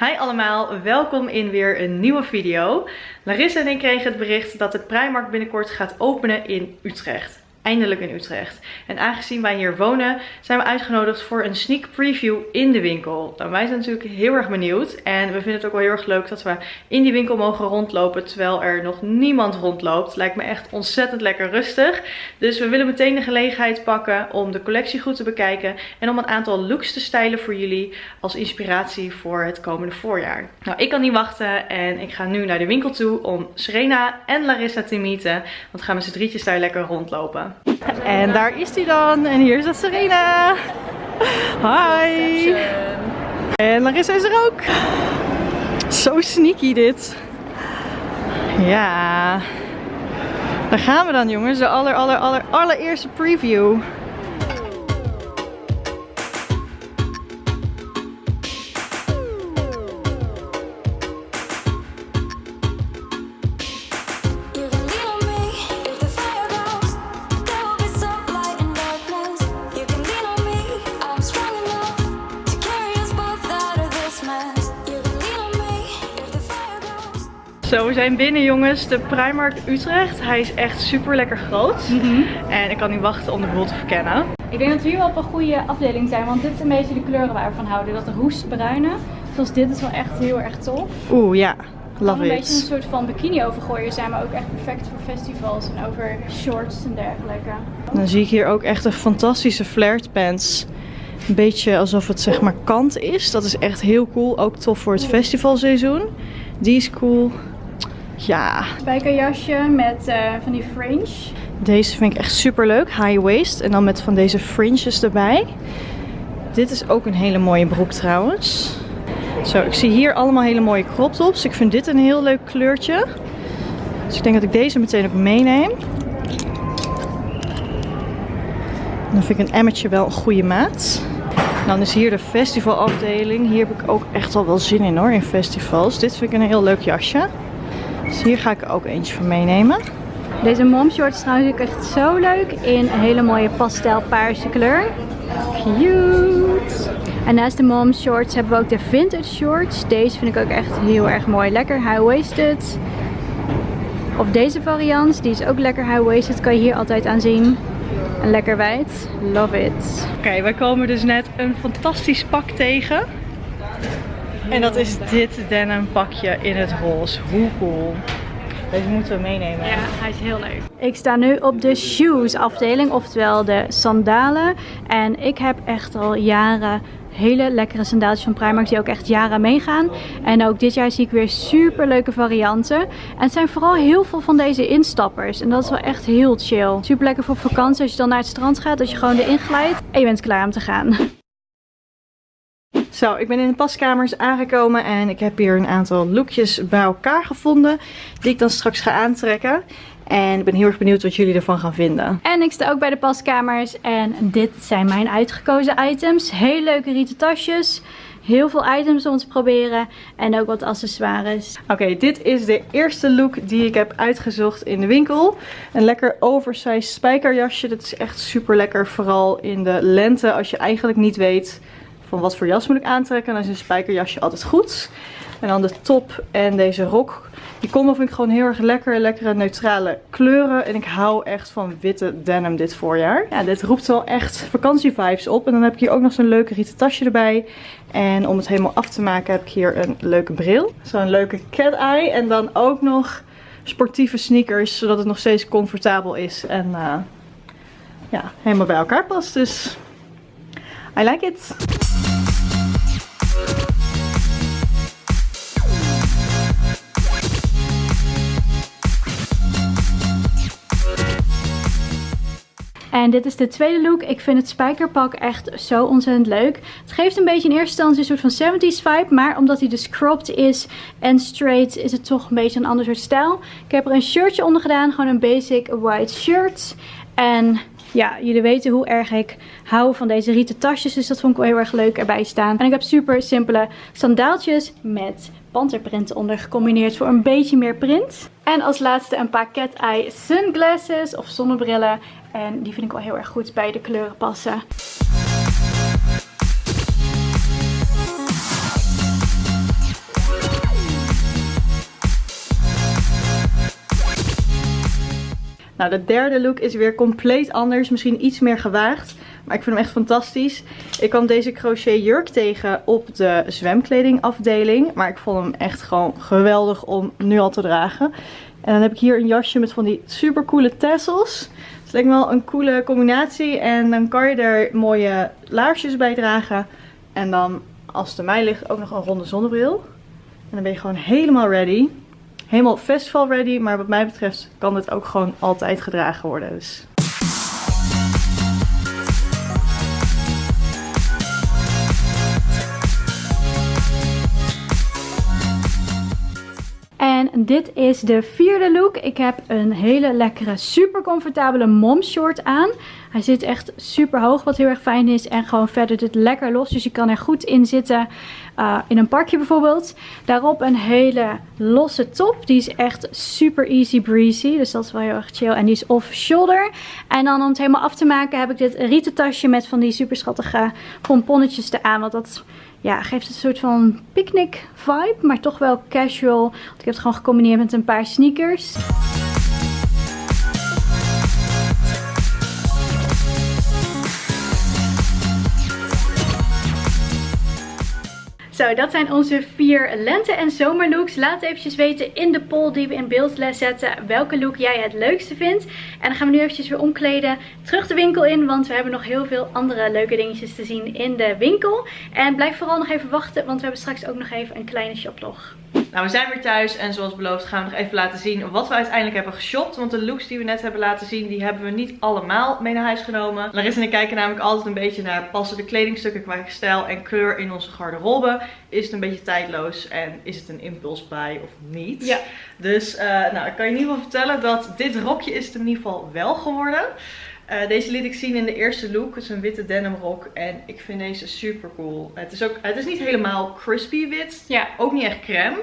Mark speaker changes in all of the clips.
Speaker 1: Hi allemaal, welkom in weer een nieuwe video. Larissa en ik kregen het bericht dat het Primark binnenkort gaat openen in Utrecht eindelijk in Utrecht. En aangezien wij hier wonen, zijn we uitgenodigd voor een sneak preview in de winkel. Nou, wij zijn natuurlijk heel erg benieuwd. En we vinden het ook wel heel erg leuk dat we in die winkel mogen rondlopen terwijl er nog niemand rondloopt. Lijkt me echt ontzettend lekker rustig. Dus we willen meteen de gelegenheid pakken om de collectie goed te bekijken. En om een aantal looks te stylen voor jullie als inspiratie voor het komende voorjaar. Nou, ik kan niet wachten en ik ga nu naar de winkel toe om Serena en Larissa te meeten. Want gaan we z'n drietjes daar lekker rondlopen. En daar is hij dan. En hier dat Serena. Hi. En Larissa is er ook. Zo sneaky dit. Ja. Daar gaan we dan jongens. De aller, aller, aller, allereerste preview. Zo, we zijn binnen jongens, de Primark Utrecht. Hij is echt super lekker groot. Mhm. En ik kan niet wachten om de boel te verkennen.
Speaker 2: Ik denk dat we hier wel op een goede afdeling zijn, want dit is een beetje de kleuren waar we van houden. Dat roestbruine, zoals dit is wel echt heel erg tof.
Speaker 1: Oeh, ja. Love
Speaker 2: it. een beetje een soort van bikini overgooien zijn, maar ook echt perfect voor festivals en over shorts en dergelijke.
Speaker 1: Dan zie ik hier ook echt een fantastische flared pants. Een beetje alsof het zeg maar kant is. Dat is echt heel cool. Ook tof voor het festivalseizoen. Die is cool. Ja.
Speaker 2: Spijkerjasje met uh, van die fringe.
Speaker 1: Deze vind ik echt super leuk. High waist. En dan met van deze fringes erbij. Dit is ook een hele mooie broek trouwens. Zo, ik zie hier allemaal hele mooie crop tops. Ik vind dit een heel leuk kleurtje. Dus ik denk dat ik deze meteen ook meeneem. Dan vind ik een emmertje wel een goede maat. Dan is hier de festivalafdeling. Hier heb ik ook echt al wel zin in hoor, in festivals. Dit vind ik een heel leuk jasje. Dus hier ga ik ook eentje van meenemen.
Speaker 2: Deze mom short is trouwens ook echt zo leuk in een hele mooie pastel paarse kleur. Cute! En naast de mom shorts hebben we ook de vintage shorts. Deze vind ik ook echt heel erg mooi. Lekker high-waisted. Of deze variant, die is ook lekker high-waisted. Kan je hier altijd aan zien. En lekker wijd. Love it.
Speaker 1: Oké, okay, wij komen dus net een fantastisch pak tegen. En dat is dit denim pakje in het roze. Hoe cool. Deze moeten we meenemen.
Speaker 2: Ja, hij is heel leuk. Ik sta nu op de shoes afdeling, oftewel de sandalen. En ik heb echt al jaren hele lekkere sandaaltjes van Primark die ook echt jaren meegaan. En ook dit jaar zie ik weer super leuke varianten. En het zijn vooral heel veel van deze instappers. En dat is wel echt heel chill. Super lekker voor vakantie als je dan naar het strand gaat. Dat je gewoon erin glijdt en je bent klaar om te gaan.
Speaker 1: Zo, ik ben in de paskamers aangekomen en ik heb hier een aantal lookjes bij elkaar gevonden. Die ik dan straks ga aantrekken. En ik ben heel erg benieuwd wat jullie ervan gaan vinden.
Speaker 2: En ik sta ook bij de paskamers en dit zijn mijn uitgekozen items. Hele leuke rieten tasjes. Heel veel items om te proberen. En ook wat accessoires.
Speaker 1: Oké, dit is de eerste look die ik heb uitgezocht in de winkel. Een lekker oversized spijkerjasje. Dat is echt super lekker. Vooral in de lente als je eigenlijk niet weet van wat voor jas moet ik aantrekken. Dan is een spijkerjasje altijd goed. En dan de top en deze rok. Die combo vind ik gewoon heel erg lekker. Lekkere neutrale kleuren. En ik hou echt van witte denim dit voorjaar. Ja, dit roept wel echt vakantievibes op. En dan heb ik hier ook nog zo'n leuke rieten tasje erbij. En om het helemaal af te maken heb ik hier een leuke bril. Zo'n leuke cat eye. En dan ook nog sportieve sneakers. Zodat het nog steeds comfortabel is. En uh, ja, helemaal bij elkaar past. Dus I like it.
Speaker 2: En dit is de tweede look. Ik vind het spijkerpak echt zo ontzettend leuk. Het geeft een beetje in eerste instantie een soort van 70s vibe. Maar omdat hij dus cropped is en straight is het toch een beetje een ander soort stijl. Ik heb er een shirtje onder gedaan. Gewoon een basic white shirt. En ja, jullie weten hoe erg ik hou van deze rieten tasjes. Dus dat vond ik wel heel erg leuk erbij staan. En ik heb super simpele sandaaltjes met Panterprint onder gecombineerd voor een beetje meer print. En als laatste een paar cat-eye sunglasses of zonnebrillen. En die vind ik wel heel erg goed bij de kleuren passen.
Speaker 1: Nou, de derde look is weer compleet anders. Misschien iets meer gewaagd. Maar ik vind hem echt fantastisch. Ik kwam deze crochet jurk tegen op de zwemkledingafdeling. Maar ik vond hem echt gewoon geweldig om nu al te dragen. En dan heb ik hier een jasje met van die super coole tassels. Het lijkt me wel een coole combinatie. En dan kan je er mooie laarsjes bij dragen. En dan, als het mij ligt, ook nog een ronde zonnebril. En dan ben je gewoon helemaal ready. Helemaal festival ready. Maar wat mij betreft kan dit ook gewoon altijd gedragen worden. Dus
Speaker 2: dit is de vierde look. Ik heb een hele lekkere, super comfortabele mom short aan. Hij zit echt super hoog, wat heel erg fijn is. En gewoon verder dit lekker los, dus je kan er goed in zitten. Uh, in een parkje bijvoorbeeld. Daarop een hele losse top. Die is echt super easy breezy. Dus dat is wel heel erg chill. En die is off shoulder. En dan om het helemaal af te maken heb ik dit rieten tasje met van die super schattige pomponnetjes eraan. Want dat ja, geeft een soort van picknick vibe, maar toch wel casual. Want ik heb het gewoon gecombineerd met een paar sneakers. Zo, dat zijn onze vier lente- en zomerlooks. Laat eventjes weten in de poll die we in beeld zetten welke look jij het leukste vindt. En dan gaan we nu eventjes weer omkleden, terug de winkel in, want we hebben nog heel veel andere leuke dingetjes te zien in de winkel. En blijf vooral nog even wachten, want we hebben straks ook nog even een kleine shoplog.
Speaker 1: Nou, we zijn weer thuis en zoals beloofd gaan we nog even laten zien wat we uiteindelijk hebben geshopt. Want de looks die we net hebben laten zien, die hebben we niet allemaal mee naar huis genomen. Larissa en ik kijken namelijk altijd een beetje naar passen de kledingstukken qua stijl en kleur in onze garderobe. Is het een beetje tijdloos en is het een impulsbuy of niet?
Speaker 2: Ja.
Speaker 1: Dus uh, nou, ik kan je in ieder geval vertellen dat dit rokje is het in ieder geval wel geworden. Uh, deze liet ik zien in de eerste look. Het is een witte denim rok. En ik vind deze super cool. Het is, ook, het is niet helemaal crispy wit.
Speaker 2: Ja.
Speaker 1: Ook niet echt crème.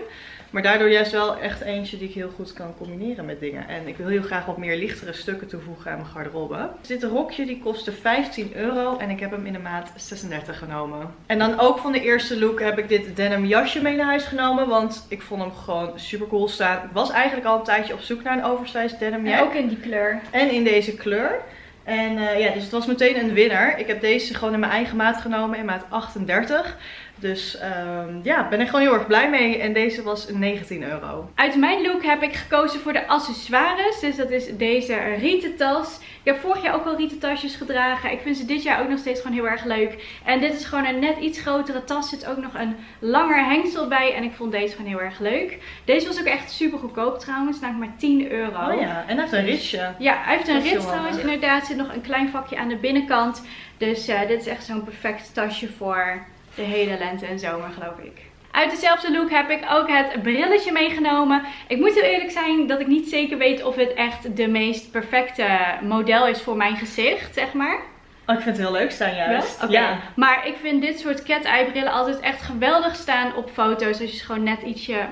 Speaker 1: Maar daardoor juist wel echt eentje die ik heel goed kan combineren met dingen. En ik wil heel graag wat meer lichtere stukken toevoegen aan mijn garderobe. Dus dit rokje die kostte 15 euro. En ik heb hem in de maat 36 genomen. En dan ook van de eerste look heb ik dit denim jasje mee naar huis genomen. Want ik vond hem gewoon super cool staan. Ik was eigenlijk al een tijdje op zoek naar een oversized denim
Speaker 2: En ook in die kleur.
Speaker 1: En in deze kleur. En uh, ja, dus het was meteen een winnaar. Ik heb deze gewoon in mijn eigen maat genomen, in maat 38. Dus um, ja, ben ik gewoon heel erg blij mee. En deze was 19 euro.
Speaker 2: Uit mijn look heb ik gekozen voor de accessoires. Dus dat is deze rieten tas. Ik heb vorig jaar ook al rieten tasjes gedragen. Ik vind ze dit jaar ook nog steeds gewoon heel erg leuk. En dit is gewoon een net iets grotere tas. Er zit ook nog een langer hengsel bij. En ik vond deze gewoon heel erg leuk. Deze was ook echt super goedkoop trouwens. Namelijk maar 10 euro.
Speaker 1: Oh ja, en hij heeft een ritsje.
Speaker 2: Ja, hij heeft een rits trouwens. Inderdaad, er zit nog een klein vakje aan de binnenkant. Dus uh, dit is echt zo'n perfect tasje voor de hele lente en zomer geloof ik. Uit dezelfde look heb ik ook het brilletje meegenomen. Ik moet heel eerlijk zijn dat ik niet zeker weet of het echt de meest perfecte model is voor mijn gezicht, zeg maar.
Speaker 1: Oh, ik vind het heel leuk staan juist.
Speaker 2: Ja? ja. Maar ik vind dit soort cat-eye brillen altijd echt geweldig staan op foto's. Als je ze gewoon net ietsje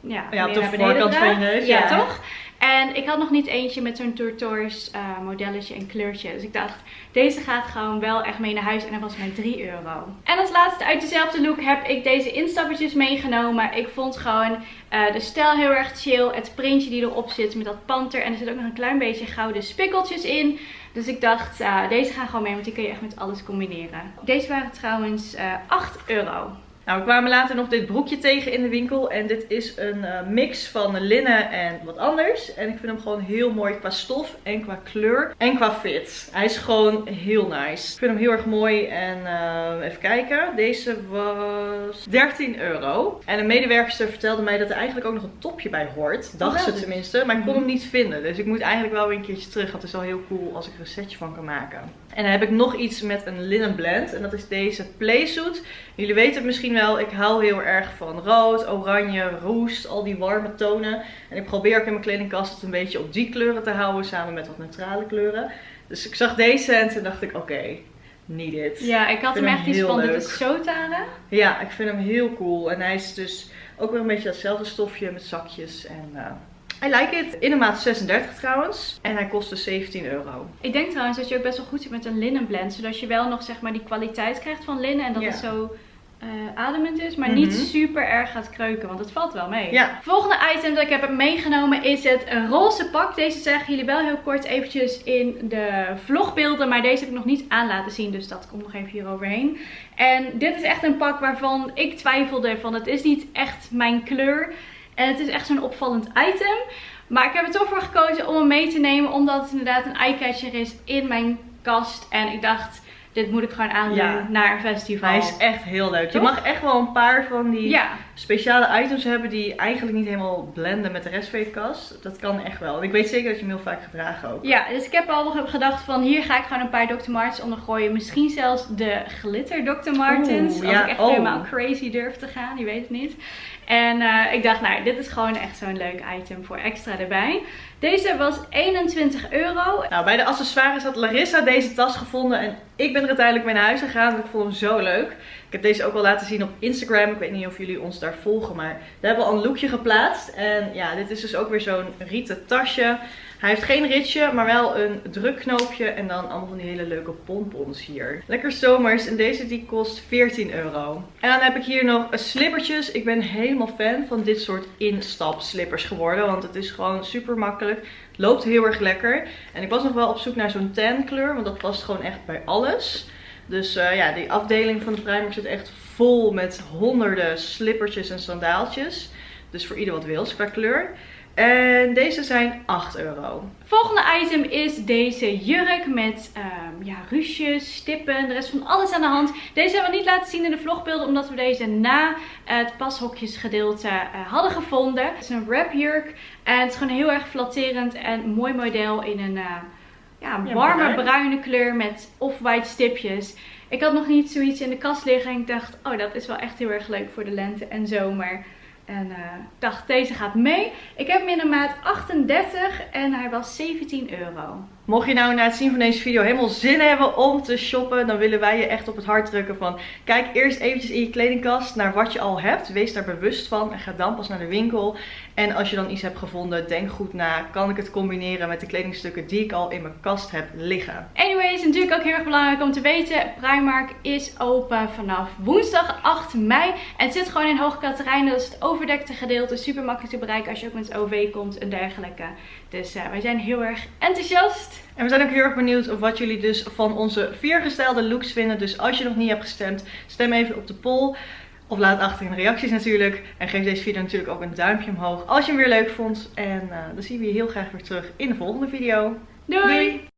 Speaker 2: ja,
Speaker 1: ja, op de voorkant van je neus.
Speaker 2: Ja, ja, toch? En ik had nog niet eentje met zo'n turquoise uh, modelletje en kleurtje. Dus ik dacht, deze gaat gewoon wel echt mee naar huis. En dat was mijn 3 euro. En als laatste uit dezelfde look heb ik deze instappertjes meegenomen. Ik vond gewoon uh, de stijl heel erg chill. Het printje die erop zit met dat panter. En er zit ook nog een klein beetje gouden spikkeltjes in. Dus ik dacht, uh, deze gaan gewoon mee, want die kun je echt met alles combineren. Deze waren trouwens 8 euro.
Speaker 1: Nou, we kwamen later nog dit broekje tegen in de winkel. En dit is een uh, mix van linnen en wat anders. En ik vind hem gewoon heel mooi qua stof en qua kleur en qua fit. Hij is gewoon heel nice. Ik vind hem heel erg mooi. En uh, even kijken. Deze was 13 euro. En een medewerkster vertelde mij dat er eigenlijk ook nog een topje bij hoort. Dacht oh, ze tenminste. Maar ik kon hem niet vinden. Dus ik moet eigenlijk wel weer een keertje terug. Want het is wel heel cool als ik er een setje van kan maken. En dan heb ik nog iets met een linen blend. En dat is deze playsuit. Jullie weten het misschien wel. Ik hou heel erg van rood, oranje, roest. Al die warme tonen. En ik probeer ook in mijn kledingkast het een beetje op die kleuren te houden. Samen met wat neutrale kleuren. Dus ik zag deze en toen dacht ik oké. Okay, need it.
Speaker 2: Ja, ik had hem echt iets van, dit is Sotara.
Speaker 1: Ja, ik vind hem heel cool. En hij is dus ook weer een beetje datzelfde stofje met zakjes. En uh, I like it. In de maat 36 trouwens. En hij kostte 17 euro.
Speaker 2: Ik denk trouwens dat je ook best wel goed zit met een linnen blend. Zodat je wel nog zeg maar die kwaliteit krijgt van linnen. En dat het zo uh, ademend is, maar niet
Speaker 1: Mhm.
Speaker 2: super erg gaat kreuken, want het valt wel mee.
Speaker 1: Ja.
Speaker 2: Volgende item dat ik heb meegenomen is het roze pak. Deze zagen jullie wel heel kort eventjes in de vlogbeelden, maar deze heb ik nog niet aan laten zien, dus dat komt nog even hier overheen. En dit is echt een pak waarvan ik twijfelde van het is niet echt mijn kleur en het is echt zo'n opvallend item. Maar ik heb er toch voor gekozen om hem mee te nemen, omdat het inderdaad een eyecatcher is in mijn kast. En ik dacht, dit moet ik gewoon aandoen
Speaker 1: Ja.
Speaker 2: naar een festival.
Speaker 1: Hij is echt heel leuk. Je mag echt wel een paar van die
Speaker 2: Ja,
Speaker 1: speciale items hebben die eigenlijk niet helemaal blenden met de rest van je kast. Dat kan echt wel. En ik weet zeker dat je hem heel vaak gedragen ook.
Speaker 2: ja, dus ik heb al gedacht van hier ga ik gewoon een paar Dr. Martens onder gooien. Misschien zelfs de glitter Dr. Martens.
Speaker 1: Oeh,
Speaker 2: als
Speaker 1: ja,
Speaker 2: ik echt
Speaker 1: oh.
Speaker 2: helemaal crazy durf te gaan, je weet het niet. En eh, ik dacht, nou, dit is gewoon echt zo'n leuk item voor extra erbij. Deze was 21 euro.
Speaker 1: Nou, bij de accessoires had Larissa deze tas gevonden en ik ben er uiteindelijk mee naar huis gegaan. want Ik vond hem zo leuk. Ik heb deze ook al laten zien op Instagram. Ik weet niet of jullie ons daar volgen, maar daar hebben we al een lookje geplaatst. En ja, dit is dus ook weer zo'n rieten tasje. Hij heeft geen ritje, maar wel een drukknoopje en dan allemaal van die hele leuke pompons hier. Lekker zomers en deze die kost 14 euro. En dan heb ik hier nog slippertjes. Ik ben helemaal fan van dit soort instap slippers geworden, want het is gewoon super makkelijk. Loopt heel erg lekker. En ik was nog wel op zoek naar zo'n tan kleur, want dat past gewoon echt bij alles. Dus eh, ja, die afdeling van de Primark zit echt vol met honderden slippertjes en sandaaltjes. Dus voor ieder wat wils qua kleur. En deze zijn 8 euro.
Speaker 2: Volgende item is deze jurk met ehm, ja, ruches, stippen, de rest van alles aan de hand. Deze hebben we niet laten zien in de vlogbeelden omdat we deze na het pashokjesgedeelte eh, hadden gevonden. Het is een wrapjurk en het is gewoon heel erg flatterend en mooi model in een eh, ja, warme
Speaker 1: bruin.
Speaker 2: bruine kleur met off-white stipjes. Ik had nog niet zoiets in de kast liggen en ik dacht, oh dat is wel echt heel erg leuk voor de lente en zomer. En eh, ik dacht, deze gaat mee. Ik heb hem in maat 38 en hij was 17 euro.
Speaker 1: Mocht je nou na het zien van deze video helemaal zin hebben om te shoppen, dan willen wij je echt op het hart drukken van kijk eerst eventjes in je kledingkast naar wat je al hebt. Wees daar bewust van en ga dan pas naar de winkel. En als je dan iets hebt gevonden, denk goed na. Kan ik het combineren met de kledingstukken die ik al in mijn kast heb liggen?
Speaker 2: Anyways, natuurlijk ook heel erg belangrijk om te weten. Primark is open vanaf woensdag 8 mei. En het zit gewoon in Hoge Katerijnen. Dat is het overdekte gedeelte. Super makkelijk te bereiken als je ook met OV komt en dergelijke. Dus eh, wij zijn heel erg enthousiast.
Speaker 1: En we zijn ook heel erg benieuwd wat jullie dus van onze vier gestelde looks vinden. Dus als je nog niet hebt gestemd, stem even op de poll. Of laat achter in de reacties natuurlijk. En geef deze video natuurlijk ook een duimpje omhoog als je hem weer leuk vond. En eh, dan zien we je heel graag weer terug in de volgende video.
Speaker 2: Doei!
Speaker 1: Doei!